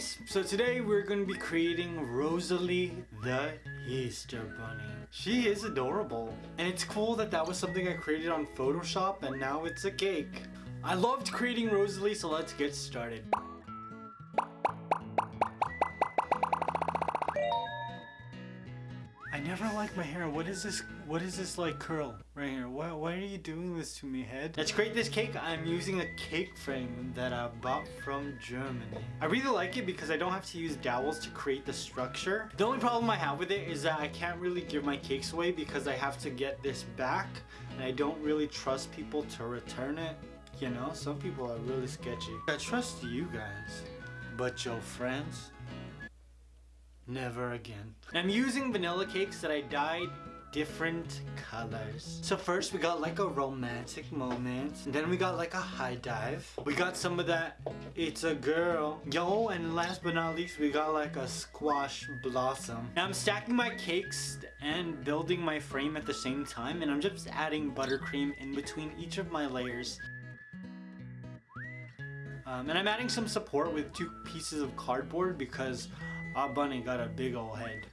guys! So today we're going to be creating Rosalie the Easter Bunny. She is adorable. And it's cool that that was something I created on Photoshop and now it's a cake. I loved creating Rosalie so let's get started. I never like my hair. What is this? What is this like curl right here? Why, why are you doing this to me, head? Let's create this cake. I'm using a cake frame that I bought from Germany. I really like it because I don't have to use dowels to create the structure. The only problem I have with it is that I can't really give my cakes away because I have to get this back and I don't really trust people to return it. You know, some people are really sketchy. I trust you guys, but your friends, Never again. I'm using vanilla cakes that I dyed different colors. So first we got like a romantic moment. And then we got like a high dive. We got some of that it's a girl. Yo, and last but not least we got like a squash blossom. Now I'm stacking my cakes and building my frame at the same time and I'm just adding buttercream in between each of my layers. Um, and I'm adding some support with two pieces of cardboard because our bunny got a big old head.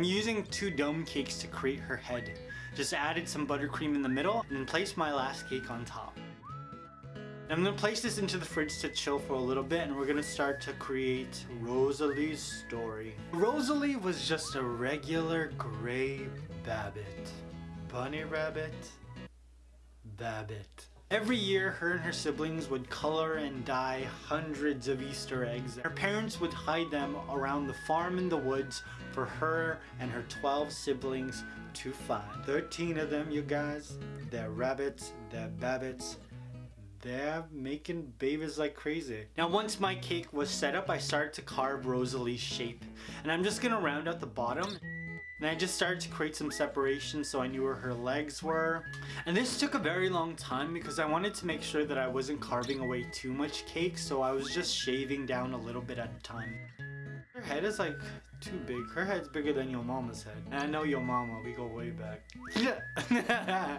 I'm using two dome cakes to create her head. Just added some buttercream in the middle and then placed my last cake on top. I'm gonna place this into the fridge to chill for a little bit and we're gonna start to create Rosalie's story. Rosalie was just a regular gray Babbit. Bunny Rabbit, Babbit. Every year, her and her siblings would color and dye hundreds of Easter eggs. Her parents would hide them around the farm in the woods for her and her 12 siblings to find. 13 of them, you guys. They're rabbits, they're babbits, they're making babies like crazy. Now once my cake was set up, I started to carve Rosalie's shape. And I'm just gonna round out the bottom. And I just started to create some separation so I knew where her legs were. And this took a very long time because I wanted to make sure that I wasn't carving away too much cake so I was just shaving down a little bit at a time. Her head is like too big. Her head's bigger than your mama's head. And I know your mama, we go way back. Yeah.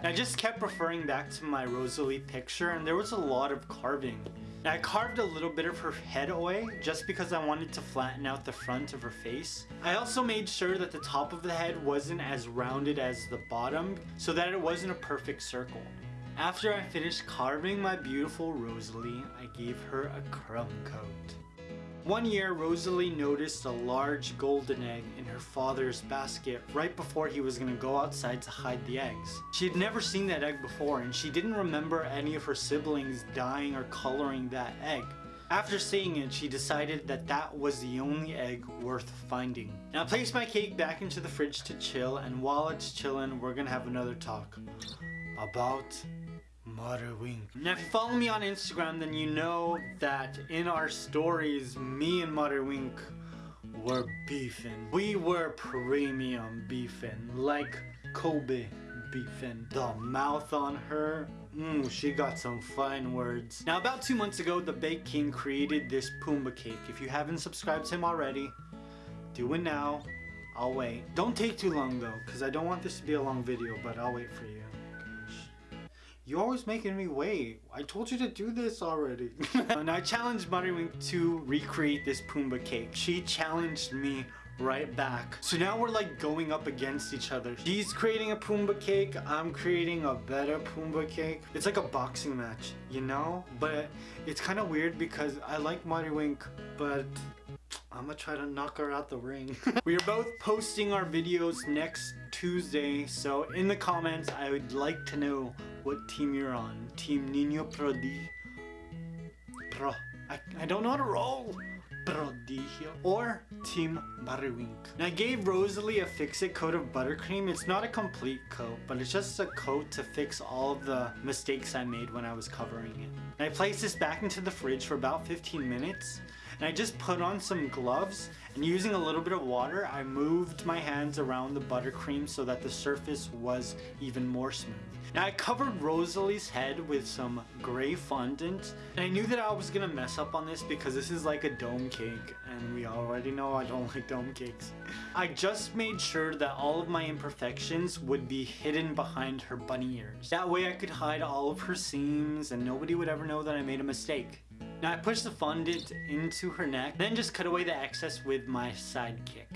I just kept referring back to my Rosalie picture and there was a lot of carving. I carved a little bit of her head away just because I wanted to flatten out the front of her face. I also made sure that the top of the head wasn't as rounded as the bottom so that it wasn't a perfect circle. After I finished carving my beautiful Rosalie, I gave her a crumb coat. One year, Rosalie noticed a large golden egg in her father's basket right before he was gonna go outside to hide the eggs. She had never seen that egg before and she didn't remember any of her siblings dyeing or coloring that egg. After seeing it, she decided that that was the only egg worth finding. Now I placed my cake back into the fridge to chill and while it's chilling, we're gonna have another talk about Wink. Now if you follow me on Instagram then you know that in our stories me and Mother Wink were beefing. We were premium beefing like Kobe beefing. The mouth on her, mmm, she got some fine words. Now about two months ago the Bake King created this Pumbaa cake. If you haven't subscribed to him already, do it now. I'll wait. Don't take too long though, because I don't want this to be a long video, but I'll wait for you. You're always making me wait. I told you to do this already. and I challenged Buttywink to recreate this Pumbaa cake. She challenged me right back. So now we're like going up against each other. She's creating a Pumbaa cake, I'm creating a better Pumbaa cake. It's like a boxing match, you know? But it's kind of weird because I like Wink, but I'm gonna try to knock her out the ring. we are both posting our videos next Tuesday, so in the comments I would like to know what team you're on. Team Nino Prodi... Pro... I, I don't know how to roll! Prodigio or Team Butterwink. Now I gave Rosalie a fix-it coat of buttercream. It's not a complete coat, but it's just a coat to fix all of the mistakes I made when I was covering it. And I placed this back into the fridge for about 15 minutes And I just put on some gloves and using a little bit of water, I moved my hands around the buttercream so that the surface was even more smooth. Now I covered Rosalie's head with some gray fondant and I knew that I was gonna mess up on this because this is like a dome cake and we already know I don't like dome cakes. I just made sure that all of my imperfections would be hidden behind her bunny ears. That way I could hide all of her seams and nobody would ever know that I made a mistake. Now I push the fondant into her neck, then just cut away the excess with my sidekick.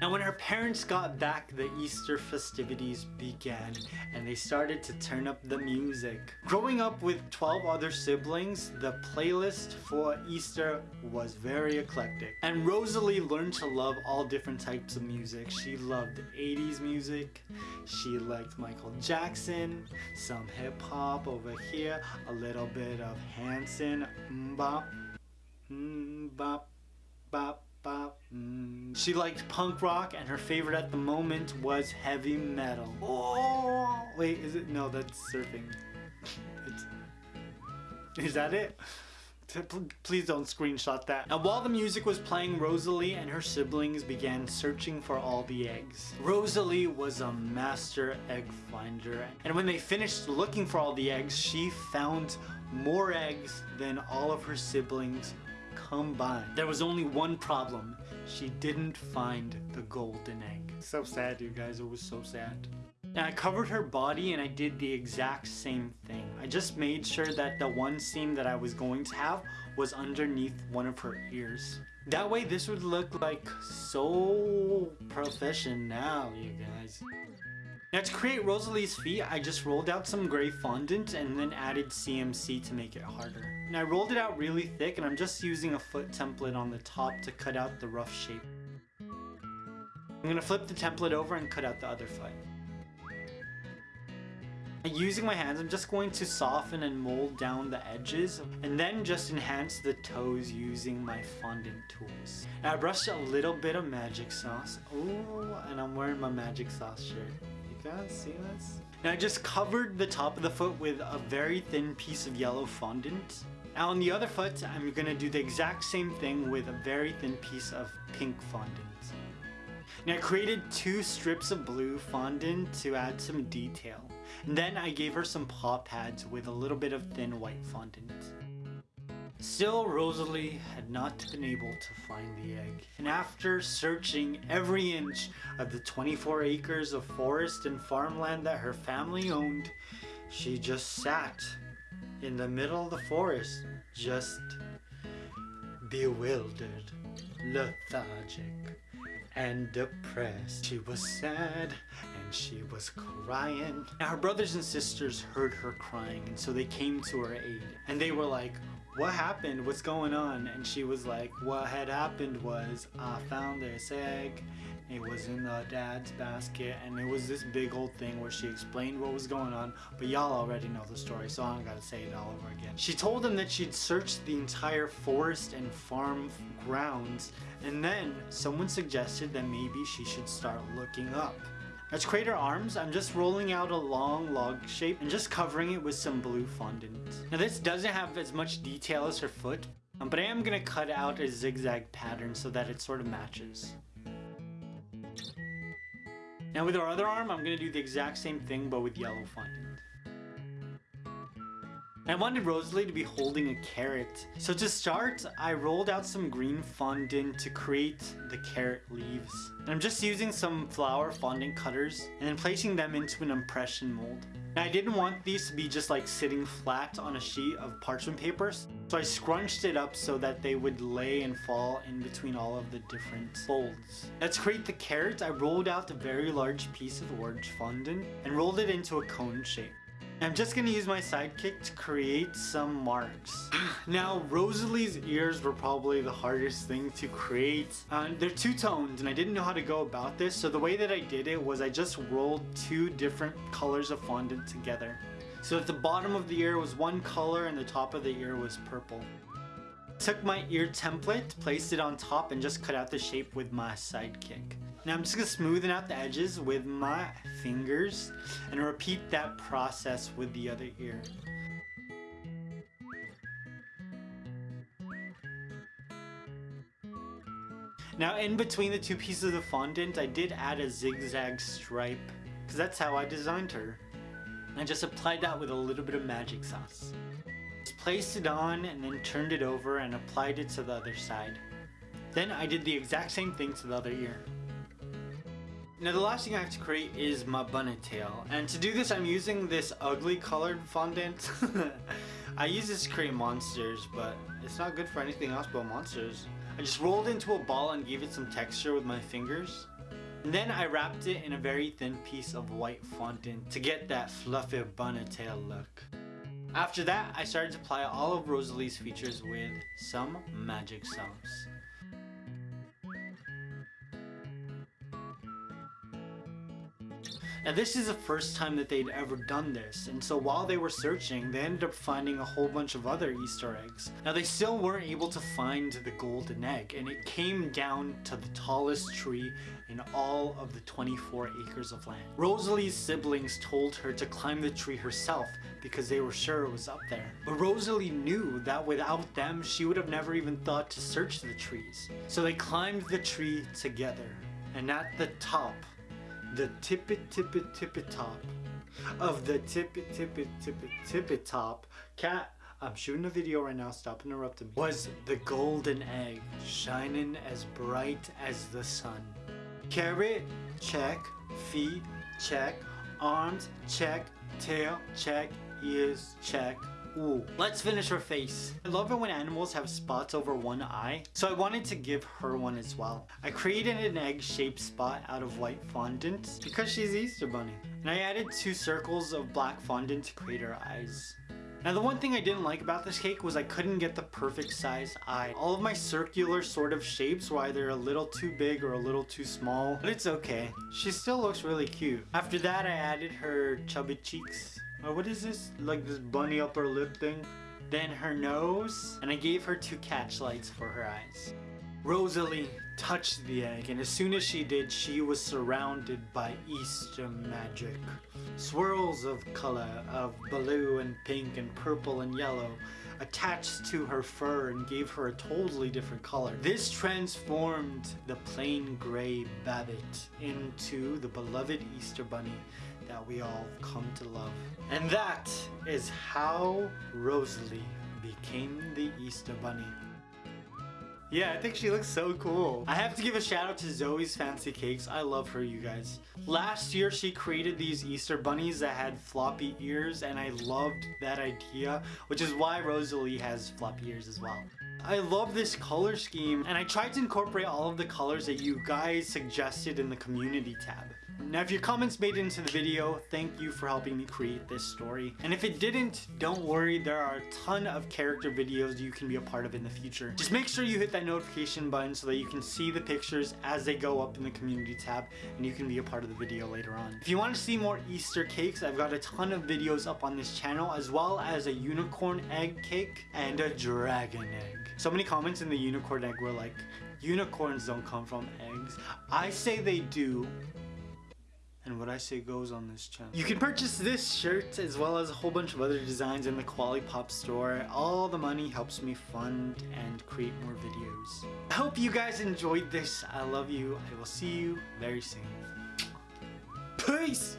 Now when her parents got back, the Easter festivities began and they started to turn up the music. Growing up with 12 other siblings, the playlist for Easter was very eclectic. And Rosalie learned to love all different types of music. She loved 80s music, she liked Michael Jackson, some hip hop over here, a little bit of Hanson, mbop, mbop, bop, bop. Mm. She liked punk rock and her favorite at the moment was heavy metal. Oh, wait, is it? No, that's surfing. It's, is that it? Please don't screenshot that. Now while the music was playing, Rosalie and her siblings began searching for all the eggs. Rosalie was a master egg finder and when they finished looking for all the eggs, she found more eggs than all of her siblings combined. There was only one problem. She didn't find the golden egg. So sad, you guys. It was so sad. And I covered her body and I did the exact same thing. I just made sure that the one seam that I was going to have was underneath one of her ears. That way this would look like so professional, you guys. Now to create Rosalie's feet, I just rolled out some gray fondant and then added CMC to make it harder. And I rolled it out really thick and I'm just using a foot template on the top to cut out the rough shape. I'm gonna flip the template over and cut out the other foot. Using my hands, I'm just going to soften and mold down the edges and then just enhance the toes using my fondant tools. Now I brushed a little bit of magic sauce. Ooh, and I'm wearing my magic sauce shirt guys see this? Now I just covered the top of the foot with a very thin piece of yellow fondant. Now on the other foot, I'm gonna do the exact same thing with a very thin piece of pink fondant. Now I created two strips of blue fondant to add some detail. And then I gave her some paw pads with a little bit of thin white fondant. Still, Rosalie had not been able to find the egg, and after searching every inch of the 24 acres of forest and farmland that her family owned, she just sat in the middle of the forest, just bewildered, lethargic, and depressed. She was sad and she was crying. Now her brothers and sisters heard her crying and so they came to her aid and they were like, what happened? What's going on? And she was like, what had happened was I found this egg. It was in the dad's basket and it was this big old thing where she explained what was going on, but y'all already know the story, so I don't gotta say it all over again. She told him that she'd searched the entire forest and farm grounds, and then someone suggested that maybe she should start looking up. Create her arms, I'm just rolling out a long log shape and just covering it with some blue fondant. Now this doesn't have as much detail as her foot, um, but I am going to cut out a zigzag pattern so that it sort of matches. Now with our other arm, I'm going to do the exact same thing but with yellow fondant. I wanted Rosalie to be holding a carrot. So to start, I rolled out some green fondant to create the carrot leaves. And I'm just using some flower fondant cutters and then placing them into an impression mold. Now I didn't want these to be just like sitting flat on a sheet of parchment papers, so I scrunched it up so that they would lay and fall in between all of the different folds. Now to create the carrot, I rolled out a very large piece of orange fondant and rolled it into a cone shape. I'm just gonna use my sidekick to create some marks. now, Rosalie's ears were probably the hardest thing to create. Uh, they're two-toned and I didn't know how to go about this, so the way that I did it was I just rolled two different colors of fondant together. So at the bottom of the ear was one color and the top of the ear was purple. Took my ear template, placed it on top, and just cut out the shape with my sidekick. Now I'm just going to smoothen out the edges with my fingers and repeat that process with the other ear. Now in between the two pieces of the fondant, I did add a zigzag stripe because that's how I designed her. I just applied that with a little bit of magic sauce. Just placed it on and then turned it over and applied it to the other side. Then I did the exact same thing to the other ear. Now the last thing I have to create is my bunny tail. And to do this I'm using this ugly colored fondant. I use this to create monsters, but it's not good for anything else but monsters. I just rolled into a ball and gave it some texture with my fingers. And then I wrapped it in a very thin piece of white fondant to get that fluffy bunny tail look. After that, I started to apply all of Rosalie's features with some magic sauce. Now this is the first time that they'd ever done this, and so while they were searching, they ended up finding a whole bunch of other Easter eggs. Now they still weren't able to find the golden egg, and it came down to the tallest tree in all of the 24 acres of land. Rosalie's siblings told her to climb the tree herself because they were sure it was up there. But Rosalie knew that without them, she would have never even thought to search the trees. So they climbed the tree together, and at the top, the tippy tippy tippy top of the tippy tippy tippy tippet top cat I'm shooting a video right now, stop interrupting me. Was the golden egg shining as bright as the sun. Carrot, check. Feet, check. Arms, check. Tail, check. Ears, check. Ooh. Let's finish her face. I love it when animals have spots over one eye, so I wanted to give her one as well. I created an egg-shaped spot out of white fondant because she's Easter Bunny. And I added two circles of black fondant to create her eyes. Now the one thing I didn't like about this cake was I couldn't get the perfect size eye. All of my circular sort of shapes were either a little too big or a little too small, but it's okay. She still looks really cute. After that I added her chubby cheeks Oh, what is this? Like this bunny upper lip thing? Then her nose, and I gave her two catch lights for her eyes. Rosalie touched the egg, and as soon as she did, she was surrounded by Easter magic. Swirls of color, of blue and pink and purple and yellow, attached to her fur and gave her a totally different color. This transformed the plain gray Babbitt into the beloved Easter Bunny that we all come to love. And that is how Rosalie became the Easter Bunny. Yeah, I think she looks so cool. I have to give a shout out to Zoe's Fancy Cakes. I love her, you guys. Last year, she created these Easter bunnies that had floppy ears, and I loved that idea, which is why Rosalie has floppy ears as well. I love this color scheme, and I tried to incorporate all of the colors that you guys suggested in the community tab. Now if your comments made it into the video, thank you for helping me create this story. And if it didn't, don't worry, there are a ton of character videos you can be a part of in the future. Just make sure you hit that notification button so that you can see the pictures as they go up in the community tab and you can be a part of the video later on. If you want to see more Easter cakes, I've got a ton of videos up on this channel as well as a unicorn egg cake and a dragon egg. So many comments in the unicorn egg were like, unicorns don't come from eggs. I say they do, and what I say goes on this channel. You can purchase this shirt as well as a whole bunch of other designs in the Kwalipop store. All the money helps me fund and create more videos. I hope you guys enjoyed this. I love you. I will see you very soon. Peace!